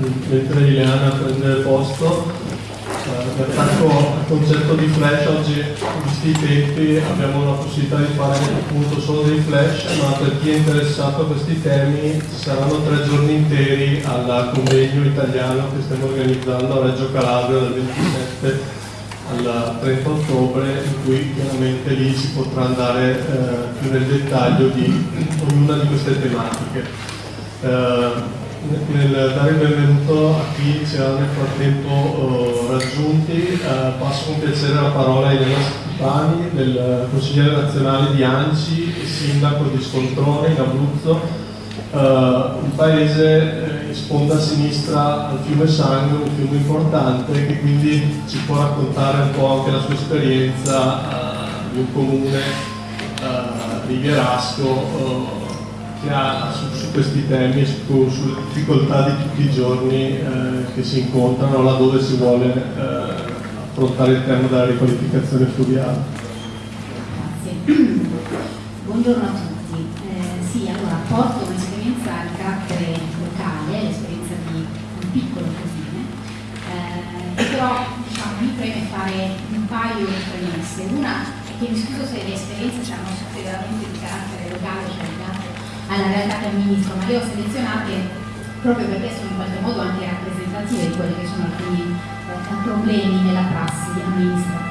mentre Ileana prende posto, eh, attacco al concetto di flash oggi, visti i tempi, abbiamo la possibilità di fare appunto solo dei flash, ma per chi è interessato a questi temi ci saranno tre giorni interi al convegno italiano che stiamo organizzando a Reggio Calabria dal 27 al 30 ottobre in cui chiaramente lì si potrà andare eh, più nel dettaglio di ognuna di queste tematiche. Eh, nel dare il benvenuto a chi ci ha nel frattempo uh, raggiunti, uh, passo con piacere la parola a Elena Stipani, del consigliere nazionale di Anci sindaco di Scontrone in Abruzzo, uh, un paese in sponda a sinistra al fiume Sangue, un fiume importante che quindi ci può raccontare un po' anche la sua esperienza di un comune rivierasco che ha su, su questi temi, su, sulle difficoltà di tutti i giorni eh, che si incontrano laddove si vuole eh, affrontare il tema della riqualificazione fluviale. Grazie. Buongiorno a tutti. Eh, sì, allora porto un'esperienza di carattere locale, l'esperienza di un piccolo cosine, eh, però diciamo, mi preme fare un paio di premesse. Una è che mi scuso se le esperienze saranno veramente di carattere locale, cioè alla realtà che amministro, ma le ho selezionate proprio perché sono in qualche modo anche rappresentative di quelli che sono alcuni eh, problemi nella prassi amministrativa.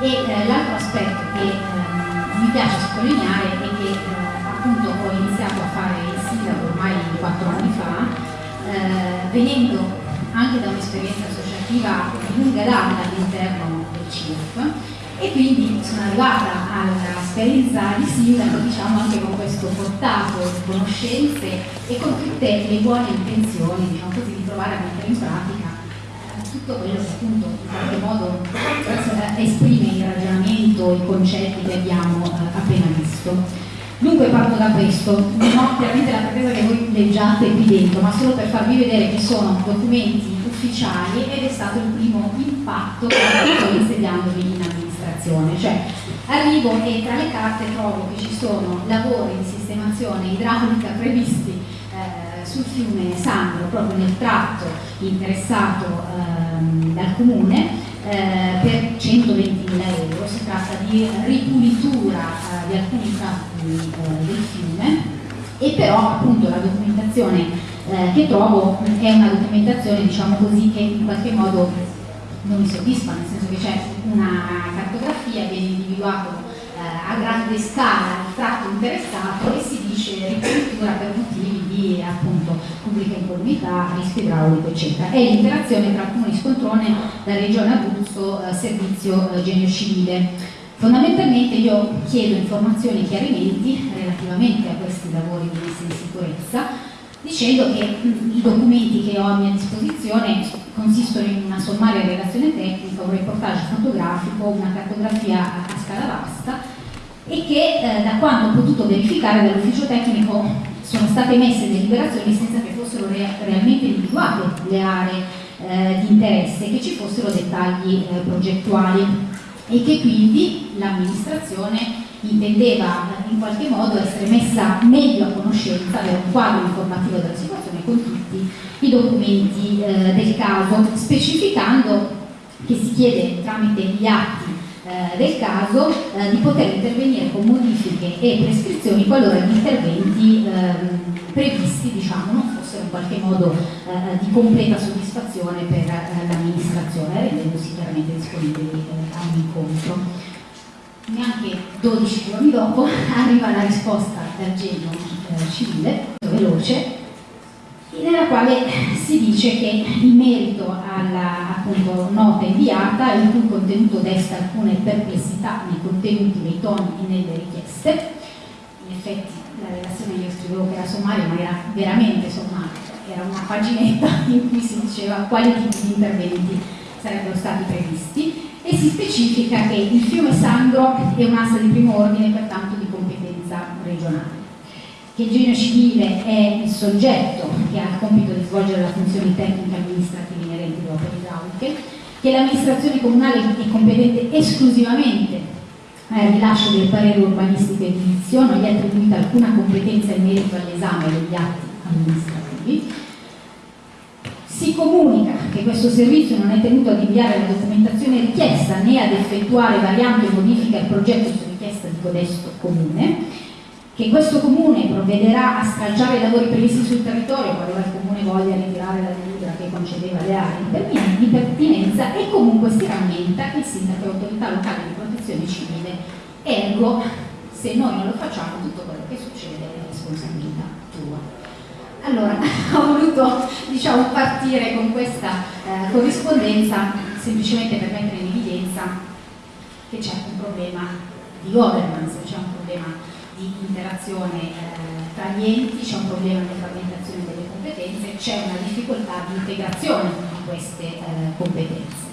E eh, l'altro aspetto che eh, mi piace sottolineare è che eh, appunto ho iniziato a fare il sindaco ormai quattro anni fa, eh, venendo anche da un'esperienza associativa di lunga data all'interno del CIRF, e quindi sono arrivata all'esperienza di sindaco diciamo anche con questo portato di conoscenze e con tutte le buone intenzioni diciamo così, di provare a mettere in pratica eh, tutto quello che appunto in qualche modo esprime il ragionamento, i concetti che abbiamo eh, appena visto. Dunque parto da questo, non ho chiaramente la pretesa che voi leggiate qui dentro, ma solo per farvi vedere che sono documenti ufficiali ed è stato il primo impatto che sto insediandovi in amministrazione amministrazione, cioè arrivo e tra le carte trovo che ci sono lavori di sistemazione idraulica previsti eh, sul fiume Sandro, proprio nel tratto interessato ehm, dal comune, eh, per 120.000 euro. Si tratta di ripulitura eh, di alcuni tratti eh, del fiume e però appunto la documentazione eh, che trovo è una documentazione diciamo così che in qualche modo non mi soddisfa, nel senso che c'è una cartografia, viene individuato eh, a grande scala il tratto interessato e si dice ricopertura per motivi di appunto pubblica incolumità, rischio idraulico eccetera. È l'interazione tra Comune Scontrone, la Regione Abruzzo, eh, Servizio eh, Genio Civile. Fondamentalmente io chiedo informazioni e chiarimenti relativamente a questi lavori di messa in sicurezza dicendo che i documenti che ho a mia disposizione consistono in una sommaria relazione tecnica, un reportage fotografico, una cartografia a, scala vasta e che eh, da quanto ho potuto verificare dall'ufficio tecnico sono state messe deliberazioni senza che fossero re realmente individuate le aree eh, di interesse, che ci fossero dettagli eh, progettuali e che quindi l'amministrazione intendeva in qualche modo essere messa meglio a conoscenza, avere un quadro informativo della situazione con tutti i documenti eh, del caso, specificando che si chiede tramite gli atti eh, del caso eh, di poter intervenire con modifiche e prescrizioni qualora gli interventi ehm, previsti diciamo, non fossero in qualche modo eh, di completa soddisfazione per eh, l'amministrazione, rendendosi chiaramente disponibili a un incontro neanche 12 giorni dopo arriva la risposta dal genio eh, civile, veloce, nella quale si dice che in merito alla appunto, nota inviata, il cui contenuto desta alcune perplessità nei contenuti, nei toni e nelle richieste, in effetti la relazione io scrivevo che era sommaria, ma era veramente sommaria, era una paginetta in cui si diceva quali tipi di interventi sarebbero stati previsti e si specifica che il fiume Sangro è un'asta di primo ordine, pertanto di competenza regionale. Che il genio civile è il soggetto che ha il compito di svolgere la funzione tecnica amministrativa inerente alle opere idrauliche, che l'amministrazione comunale è competente esclusivamente al rilascio del parere urbanistico e edilizio, non gli è attribuita alcuna competenza in merito all'esame degli atti amministrativi, Si comunica che questo servizio non è tenuto ad inviare la documentazione richiesta né ad effettuare varianti o modifiche al progetto su richiesta di codesto comune che questo comune provvederà a scalciare i lavori previsti sul territorio qualora il comune voglia ritirare la delibera che concedeva le aree di pertinenza e comunque si rammenta il sindaco e l'autorità locale di protezione civile. Ergo se noi non lo facciamo tutto quello che succede è responsabilità tua allora ho voluto diciamo, partire con questa eh, corrispondenza semplicemente per mettere in evidenza che c'è un problema di governance, c'è un problema di interazione eh, tra gli enti, c'è un problema di frammentazione delle competenze, c'è una difficoltà di integrazione di queste eh, competenze.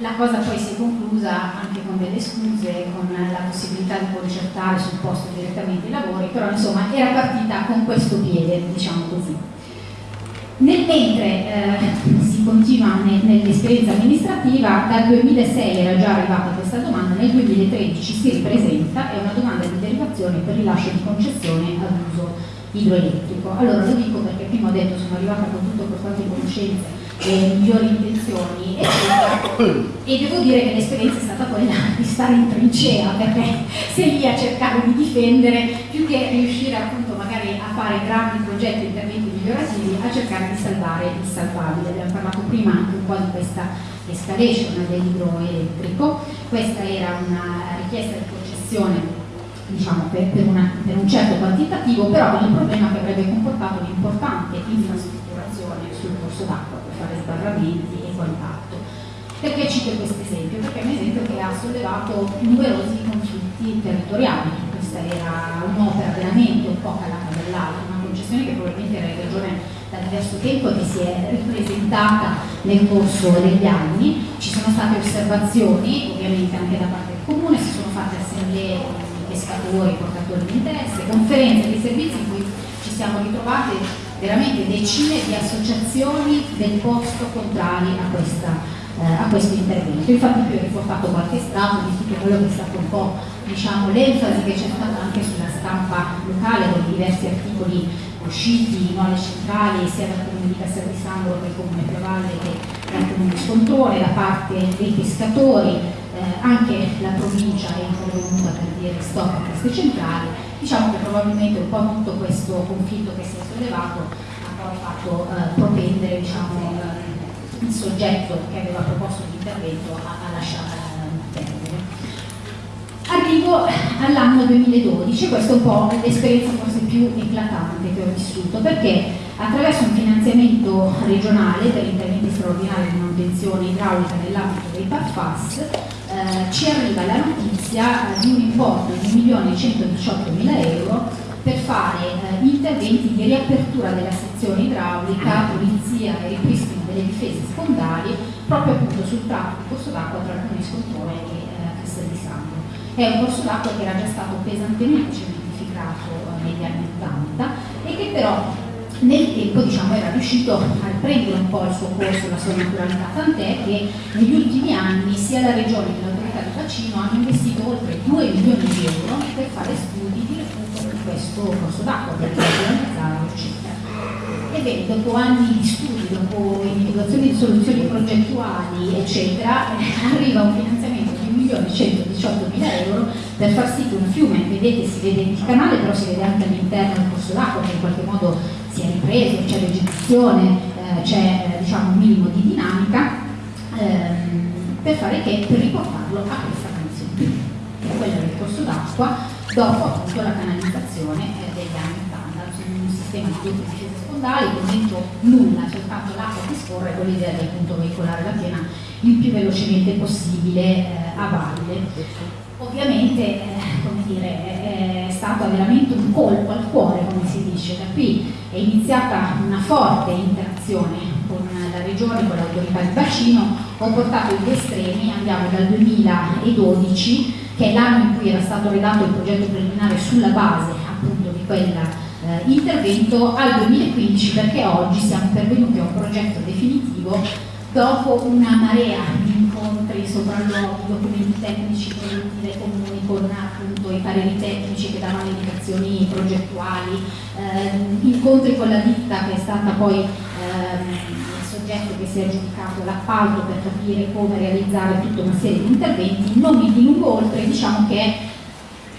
La cosa poi si è conclusa anche con delle scuse, con la possibilità di concertare sul posto direttamente i lavori, però insomma era partita con questo piede, diciamo così. Nel mentre eh, si continua ne, nell'esperienza amministrativa, dal 2006 era già arrivata questa domanda, nel 2013 si ripresenta, è una domanda di derivazione per rilascio di concessione ad uso idroelettrico. Allora lo dico perché prima ho detto sono arrivata con tutto per quante conoscenze e migliori intenzioni e, e devo dire che l'esperienza è stata quella di stare in trincea perché sei lì a cercare di difendere più che riuscire appunto magari a fare grandi progetti interventi migliorativi a cercare di salvare il salvabile. Abbiamo parlato prima anche un po' di questa escalation dell'idroelettrico, questa era una richiesta di concessione diciamo, per, per, una, per, un certo quantitativo, però con il problema che avrebbe comportato un'importante infrastrutturazione sul corso d'acqua per fare sbarramenti e quant'altro. Perché cito questo esempio? Perché è un esempio che ha sollevato numerosi conflitti territoriali. Questa era un'opera veramente un po' calata dall'alto, una concessione che probabilmente era in regione da diverso tempo e che si è ripresentata nel corso degli anni. Ci sono state osservazioni, ovviamente anche da parte del comune, si sono fatte assemblee pescatori, portatori di interesse, conferenze di servizi in cui ci siamo ritrovati veramente decine di associazioni del posto contrari a questa eh, a questo intervento. Infatti qui ho riportato qualche strato di tutto quello che è stato un po' diciamo, l'enfasi che c'è stata anche sulla stampa locale con diversi articoli usciti in alle centrali sia dal comune di Castel che il comune Prevalle che dal comune di Scontone, da parte dei pescatori, eh, anche la provincia è intervenuta per dire stop a queste centrali, diciamo che probabilmente un po' tutto questo conflitto che si è sollevato ha poi fatto eh, propendere diciamo, eh, il soggetto che aveva proposto l'intervento a, a lasciare Arrivo all'anno 2012, questa è un po' l'esperienza forse più eclatante che ho vissuto, perché attraverso un finanziamento regionale per interventi straordinari di manutenzione idraulica nell'ambito dei PAFAS eh, ci arriva la notizia di un importo di 1.118.000 euro per fare eh, interventi di riapertura della sezione idraulica, pulizia e ripristino delle difese secondarie proprio appunto sul tratto di corso d'acqua tra il Comune Scontone e eh, È un corso d'acqua che era già stato pesantemente cementificato eh, negli anni 80 e che però nel tempo diciamo, era riuscito a prendere un po' il suo corso, la sua naturalità, tant'è che negli ultimi anni sia la Regione che l'autorità di bacino hanno investito oltre 2 milioni di euro per fare studi di recupero di questo corso d'acqua, per realizzarlo, eccetera. Ebbene, dopo anni di studi, dopo individuazione di soluzioni progettuali, eccetera, arriva un finanziamento 1.118.000 euro per far sì che un fiume, vedete si vede il canale però si vede anche all'interno del corso d'acqua che in qualche modo si è ripreso, c'è vegetazione, eh, c'è eh, diciamo, un minimo di dinamica, ehm, per fare che per riportarlo a questa condizione, che è quella del corso d'acqua dopo appunto la canalizzazione eh, degli anni 80, su un sistema di con dentro nulla, soltanto l'acqua che scorre con l'idea di appunto veicolare la piena il più velocemente possibile eh, a valle. Ovviamente, eh, dire, è stato veramente un colpo al cuore, come si dice, da qui è iniziata una forte interazione con la regione, con l'autorità di bacino, ho portato gli estremi, andiamo dal 2012, che è l'anno in cui era stato redatto il progetto preliminare sulla base appunto di quell'intervento, eh, al 2015 perché oggi siamo pervenuti a un progetto definitivo dopo una marea di incontri, sopralluoghi, documenti tecnici prodotti dai comuni con appunto i pareri tecnici che davano indicazioni progettuali, eh, incontri con la ditta che è stata poi eh, si è aggiudicato l'appalto per capire come realizzare tutta una serie di interventi, non mi dilungo oltre, diciamo che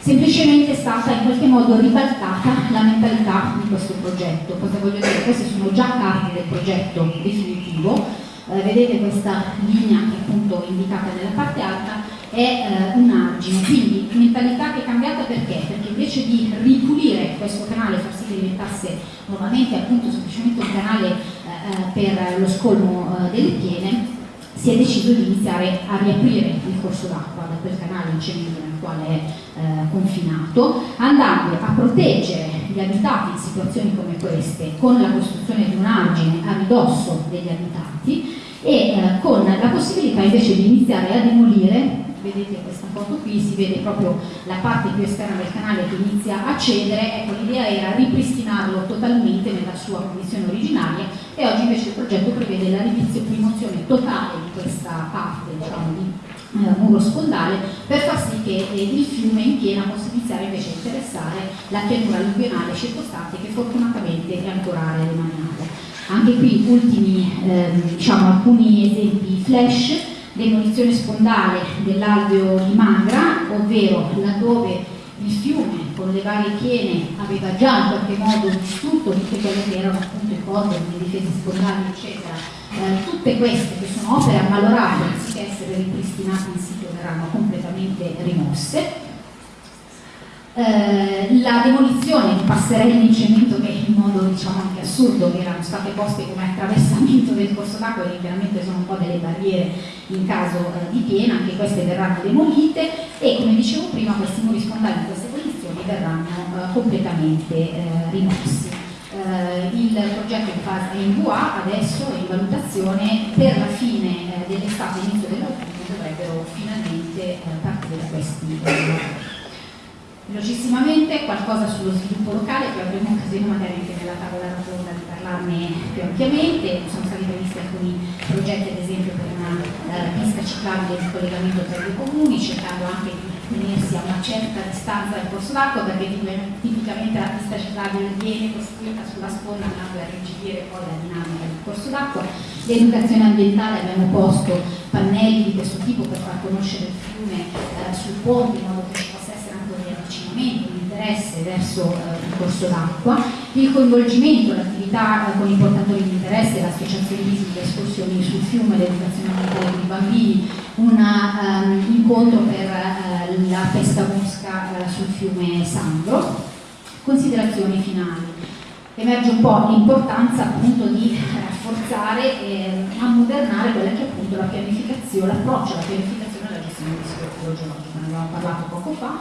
è semplicemente stata in qualche modo ribaltata la mentalità di questo progetto. Cosa voglio dire? Queste sono già carte del progetto definitivo, eh, vedete questa linea che è indicata nella parte alta è eh, un argine, quindi mentalità che è cambiata perché? Perché invece di ripulire questo canale far sì che diventasse nuovamente appunto semplicemente un canale eh, eh per lo scolmo eh, delle piene, si è deciso di iniziare a riaprire il corso d'acqua da quel canale in cemento nel quale è eh, confinato, andando a proteggere gli abitati in situazioni come queste con la costruzione di un argine a ridosso degli abitati e eh, con la possibilità invece di iniziare a demolire vedete questa foto qui, si vede proprio la parte più esterna del canale che inizia a cedere, ecco l'idea era ripristinarlo totalmente nella sua condizione originaria e oggi invece il progetto prevede la rimozione totale di questa parte diciamo, di eh, muro scondale per far sì che eh, il fiume in piena possa iniziare invece a interessare la pianura alluvionale circostante che fortunatamente è ancora remaniata. Anche qui ultimi, eh, diciamo, alcuni esempi flash demolizione spondale dell'alveo di Mangra, ovvero laddove il fiume con le varie piene aveva già in qualche modo distrutto tutte quelle che erano appunto i cordoni, le difese spondali eccetera, eh, tutte queste che sono opere ammalorate anziché essere ripristinate in sito verranno completamente rimosse. Eh, la demolizione di passerelle in cemento in modo diciamo anche assurdo erano state poste come attraversamento del corso d'acqua che chiaramente sono un po' delle barriere in caso eh, di piena, anche queste verranno demolite e come dicevo prima questi muri spondali in queste condizioni verranno eh, completamente eh, rimossi. Eh, il progetto in fase in VA adesso è in valutazione per la fine dell'estate e inizio dell'autunno dovrebbero finalmente partire questi lavori. Velocissimamente qualcosa sullo sviluppo locale, poi avremo occasione magari anche nella tavola rotonda di parlarne più ampiamente, sono stati previsti alcuni progetti ad esempio per una uh, pista ciclabile di collegamento tra i comuni, cercando anche di tenersi a una certa distanza dal corso d'acqua perché tipicamente la pista ciclabile viene costruita sulla sponda andando a rigidire poi la dinamica del corso d'acqua. L'educazione ambientale abbiamo posto pannelli di questo tipo per far conoscere il fiume uh, sul ponte in modo che avvicinamento, l'interesse verso eh, il corso d'acqua, il coinvolgimento, l'attività eh, con i portatori di interesse, l'associazionismo, le escursioni sul fiume, l'educazione ambientale dei bambini, un um, incontro per uh, la pesca mosca uh, sul fiume Sandro. Considerazioni finali. Emerge un po' l'importanza appunto di rafforzare e ammodernare quella che è appunto la pianificazione, l'approccio alla pianificazione e alla gestione del rischio idrogeologico, ne avevamo parlato poco fa,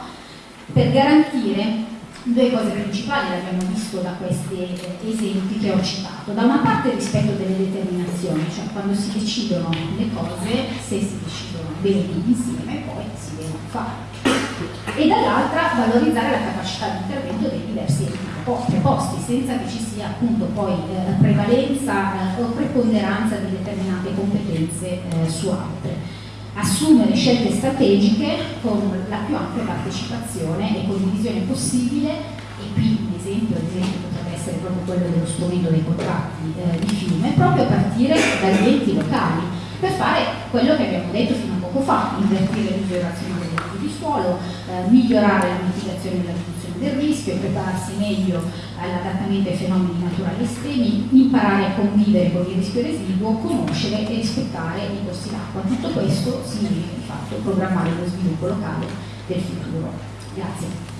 per garantire due cose principali le abbiamo visto da questi esempi che ho citato. Da una parte rispetto delle determinazioni, cioè quando si decidono le cose, se si decidono bene insieme, poi si devono fare. E dall'altra valorizzare la capacità di intervento dei diversi preposti, senza che ci sia appunto poi eh, prevalenza eh, o preponderanza di determinate competenze eh, su altre assumere scelte strategiche con la più ampia partecipazione e condivisione possibile e qui un esempio, esempio potrebbe essere proprio quello dello strumento dei contratti eh, di fiume, proprio a partire dagli enti locali per fare quello che abbiamo detto fino a poco fa, invertire l'uso razionale del di suolo, eh, migliorare la mitigazione della del rischio, prepararsi meglio all'adattamento ai fenomeni naturali estremi, imparare a convivere con il rischio residuo, conoscere e rispettare i corsi d'acqua. Tutto questo significa di fatto programmare lo sviluppo locale del futuro. Grazie.